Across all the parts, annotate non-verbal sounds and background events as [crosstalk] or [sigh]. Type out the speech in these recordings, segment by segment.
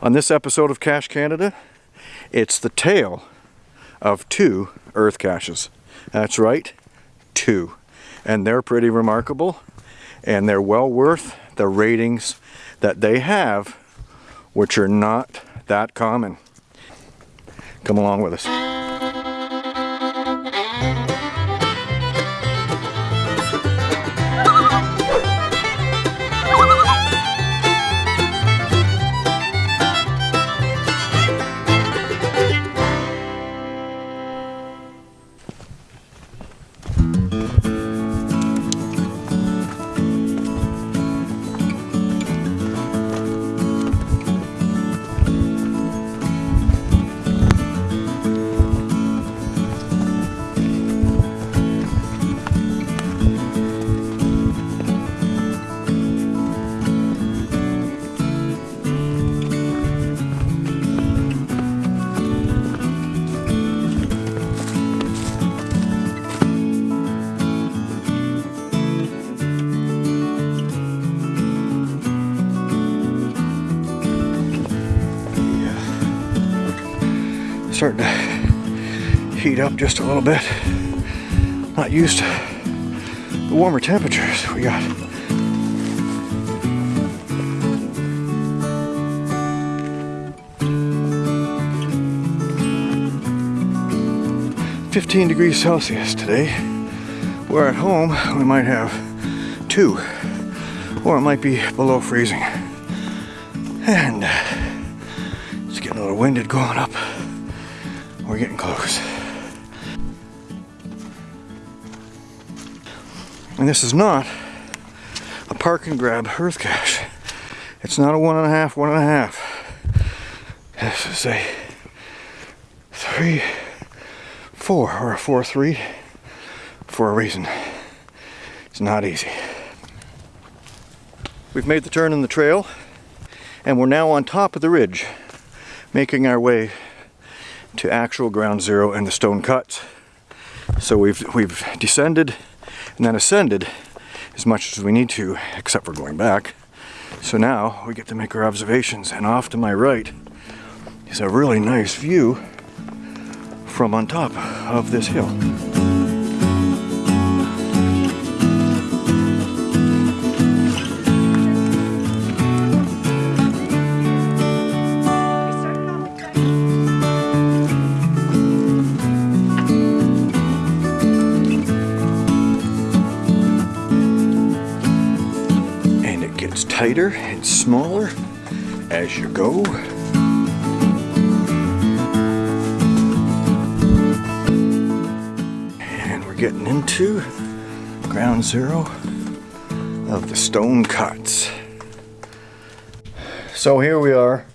On this episode of Cache Canada, it's the tale of two earth caches. That's right, two. And they're pretty remarkable and they're well worth the ratings that they have, which are not that common. Come along with us. Starting to heat up just a little bit. Not used to the warmer temperatures we got. Fifteen degrees Celsius today. Where at home we might have two, or it might be below freezing. And uh, it's getting a little winded going up. We're getting close. And this is not a park and grab earth cache. It's not a one and a half, one and a half. This is a three, four, or a four, three for a reason. It's not easy. We've made the turn in the trail and we're now on top of the ridge making our way to actual ground zero and the stone cuts. So we've, we've descended and then ascended as much as we need to, except for going back. So now we get to make our observations and off to my right is a really nice view from on top of this hill. Tighter and smaller as you go. And we're getting into ground zero of the stone cuts. So here we are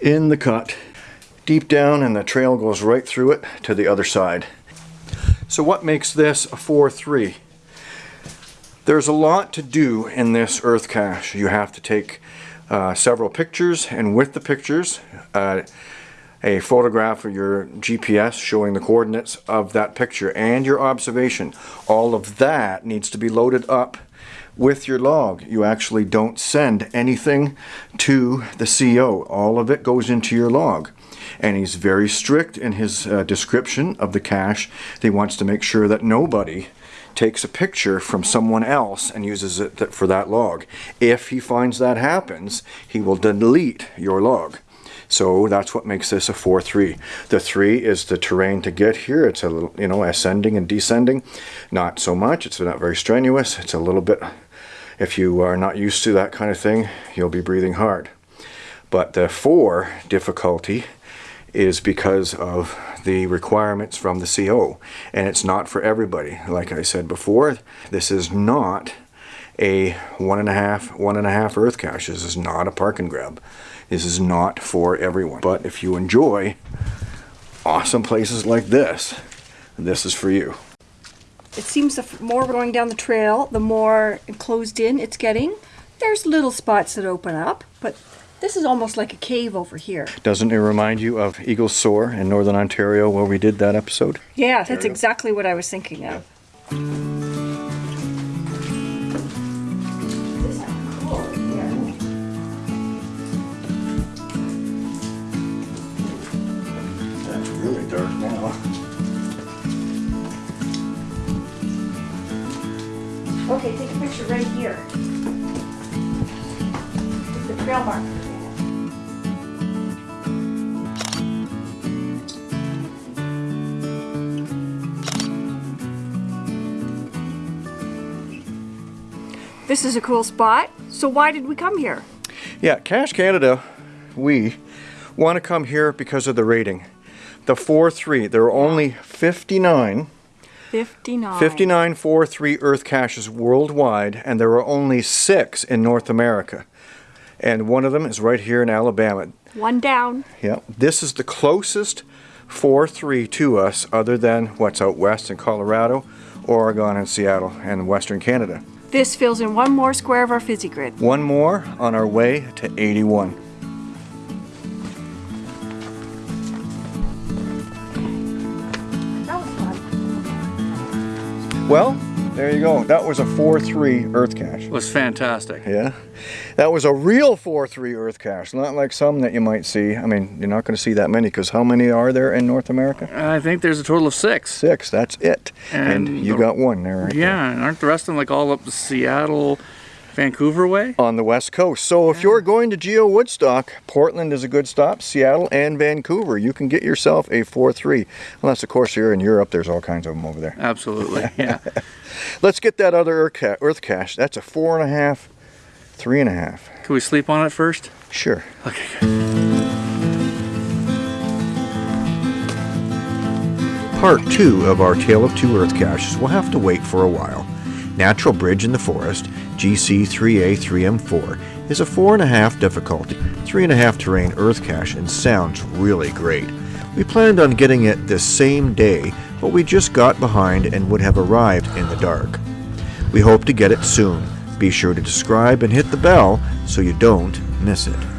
in the cut, deep down and the trail goes right through it to the other side. So what makes this a 4-3? There's a lot to do in this earth cache. You have to take uh, several pictures and with the pictures uh, a photograph of your GPS showing the coordinates of that picture and your observation. All of that needs to be loaded up with your log. You actually don't send anything to the CO. All of it goes into your log. And he's very strict in his uh, description of the cache. He wants to make sure that nobody takes a picture from someone else and uses it for that log. If he finds that happens, he will delete your log. So that's what makes this a 4-3. The 3 is the terrain to get here. It's a little, you know, ascending and descending. Not so much. It's not very strenuous. It's a little bit, if you are not used to that kind of thing, you'll be breathing hard. But the 4 difficulty is because of the requirements from the CO and it's not for everybody. Like I said before this is not a one and a half one and a half earth cache. This is not a park and grab. This is not for everyone. But if you enjoy awesome places like this this is for you. It seems the more we're going down the trail the more enclosed in it's getting. There's little spots that open up but this is almost like a cave over here. Doesn't it remind you of Eagle Soar in Northern Ontario where we did that episode? Yeah, that's exactly what I was thinking of. That's really dark now. Okay, take a picture right here. The trail marker. This is a cool spot. So why did we come here? Yeah, Cache Canada, we want to come here because of the rating. The 4-3, there are only 59, 59. 59 4-3 Earth caches worldwide, and there are only six in North America. And one of them is right here in Alabama. One down. Yeah, this is the closest 4-3 to us other than what's out west in Colorado, Oregon, and Seattle, and Western Canada. This fills in one more square of our fizzy grid. One more on our way to 81. That was fun. Well, there you go. That was a 4-3 Earth cache. It was fantastic. Yeah, that was a real 4-3 Earth cache, not like some that you might see. I mean, you're not going to see that many because how many are there in North America? I think there's a total of six. Six. That's it. And, And you the- got one there. Right there. Yeah, and aren't the rest of them like all up the Seattle, Vancouver way? On the west coast. So if you're going to Geo Woodstock, Portland is a good stop. Seattle and Vancouver, you can get yourself a 4-3. Unless, of course, you're in Europe. There's all kinds of them over there. Absolutely. Yeah. [laughs] Let's get that other Earth, ca- Earth cache. That's a four and a half, three and a half. Can we sleep on it first? Sure. Okay. Good. Part 2 of our Tale of Two Earth Caches will have to wait for a while. Natural Bridge in the Forest, GC3A3M4, is a 4.5 difficulty, 3.5 terrain Earth cache and sounds really great. We planned on getting it this same day, but we just got behind and would have arrived in the dark. We hope to get it soon. Be sure to subscribe and hit the bell so you don't miss it.